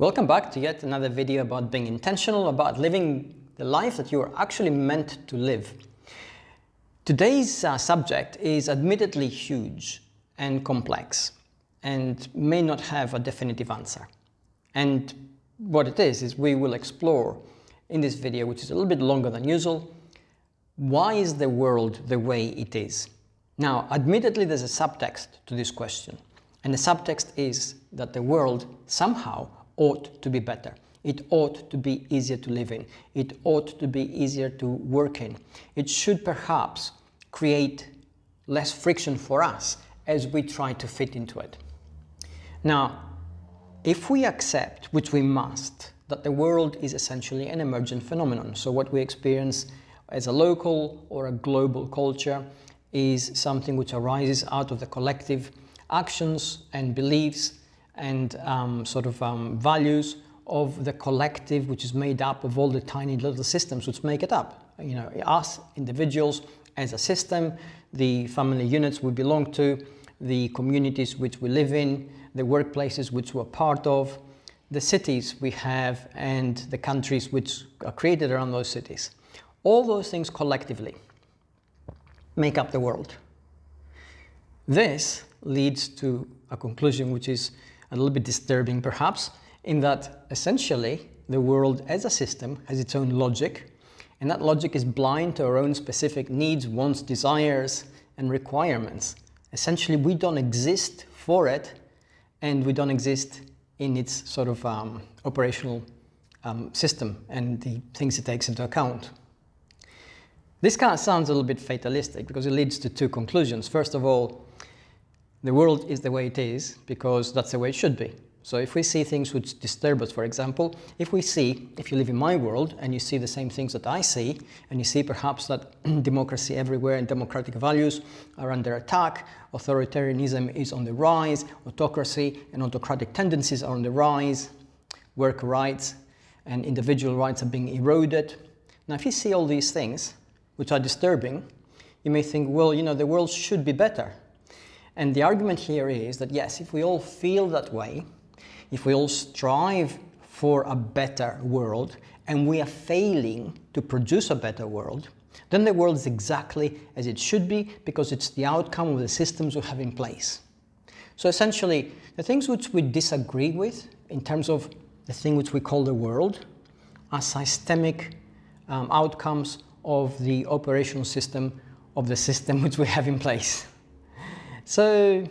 Welcome back to yet another video about being intentional, about living the life that you are actually meant to live. Today's uh, subject is admittedly huge and complex and may not have a definitive answer. And what it is, is we will explore in this video, which is a little bit longer than usual, why is the world the way it is? Now, admittedly, there's a subtext to this question. And the subtext is that the world somehow ought to be better. It ought to be easier to live in. It ought to be easier to work in. It should perhaps create less friction for us as we try to fit into it. Now, if we accept, which we must, that the world is essentially an emergent phenomenon, so what we experience as a local or a global culture is something which arises out of the collective actions and beliefs and um, sort of um, values of the collective which is made up of all the tiny little systems which make it up. You know, us individuals as a system, the family units we belong to, the communities which we live in, the workplaces which we're part of, the cities we have and the countries which are created around those cities. All those things collectively make up the world. This leads to a conclusion which is a little bit disturbing perhaps, in that essentially the world as a system has its own logic, and that logic is blind to our own specific needs, wants, desires, and requirements. Essentially, we don't exist for it, and we don't exist in its sort of um, operational um, system and the things it takes into account. This kind of sounds a little bit fatalistic because it leads to two conclusions. First of all, the world is the way it is because that's the way it should be. So if we see things which disturb us, for example, if we see, if you live in my world and you see the same things that I see, and you see perhaps that democracy everywhere and democratic values are under attack, authoritarianism is on the rise, autocracy and autocratic tendencies are on the rise, work rights and individual rights are being eroded. Now, if you see all these things, which are disturbing, you may think, well, you know, the world should be better. And the argument here is that yes, if we all feel that way, if we all strive for a better world, and we are failing to produce a better world, then the world is exactly as it should be because it's the outcome of the systems we have in place. So essentially, the things which we disagree with in terms of the thing which we call the world are systemic um, outcomes of the operational system of the system which we have in place. So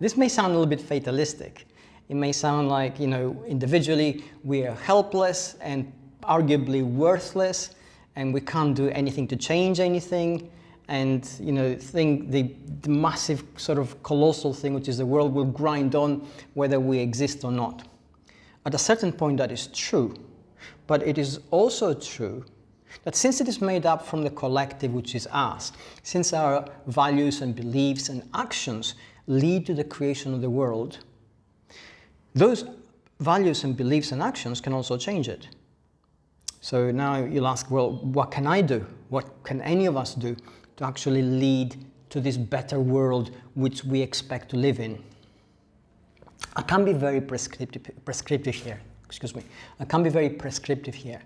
this may sound a little bit fatalistic. It may sound like, you know, individually we are helpless and arguably worthless and we can't do anything to change anything and you know think the, the, massive sort of colossal thing which is the world will grind on whether we exist or not. At a certain point that is true, but it is also true that since it is made up from the collective which is us, since our values and beliefs and actions lead to the creation of the world, those values and beliefs and actions can also change it. So now you'll ask, well, what can I do? What can any of us do to actually lead to this better world which we expect to live in? I can be very prescriptive, prescriptive here, excuse me. I can be very prescriptive here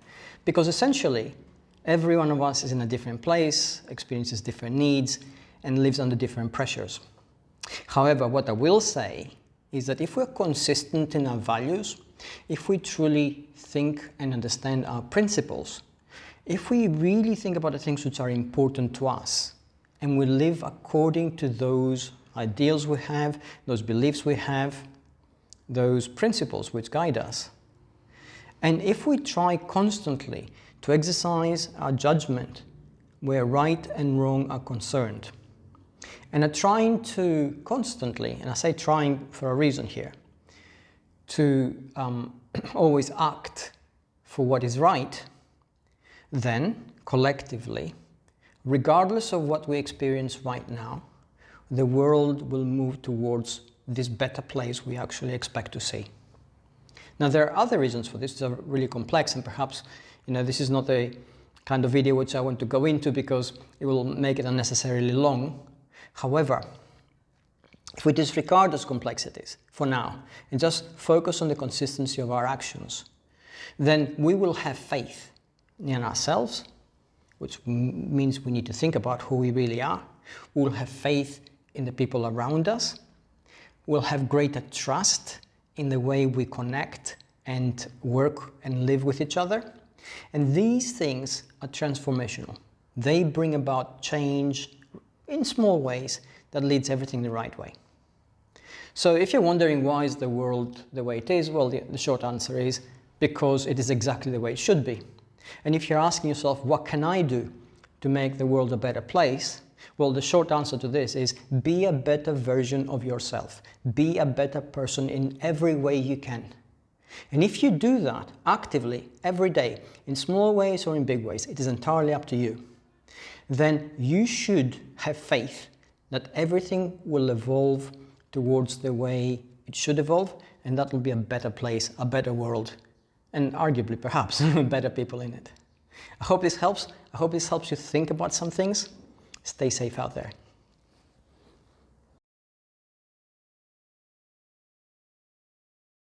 because essentially Every one of us is in a different place, experiences different needs, and lives under different pressures. However, what I will say is that if we're consistent in our values, if we truly think and understand our principles, if we really think about the things which are important to us, and we live according to those ideals we have, those beliefs we have, those principles which guide us, and if we try constantly to exercise our judgment where right and wrong are concerned. And are trying to constantly, and I say trying for a reason here, to um, always act for what is right, then collectively, regardless of what we experience right now, the world will move towards this better place we actually expect to see. Now there are other reasons for this, these are really complex and perhaps you know, this is not a kind of video which I want to go into because it will make it unnecessarily long. However, if we disregard those complexities for now and just focus on the consistency of our actions, then we will have faith in ourselves, which means we need to think about who we really are. We'll have faith in the people around us. We'll have greater trust in the way we connect and work and live with each other. And these things are transformational. They bring about change in small ways that leads everything the right way. So if you're wondering why is the world the way it is, well, the, the short answer is because it is exactly the way it should be. And if you're asking yourself, what can I do to make the world a better place? Well, the short answer to this is be a better version of yourself. Be a better person in every way you can. And if you do that actively every day, in small ways or in big ways, it is entirely up to you, then you should have faith that everything will evolve towards the way it should evolve and that will be a better place, a better world and arguably perhaps better people in it. I hope this helps. I hope this helps you think about some things. Stay safe out there.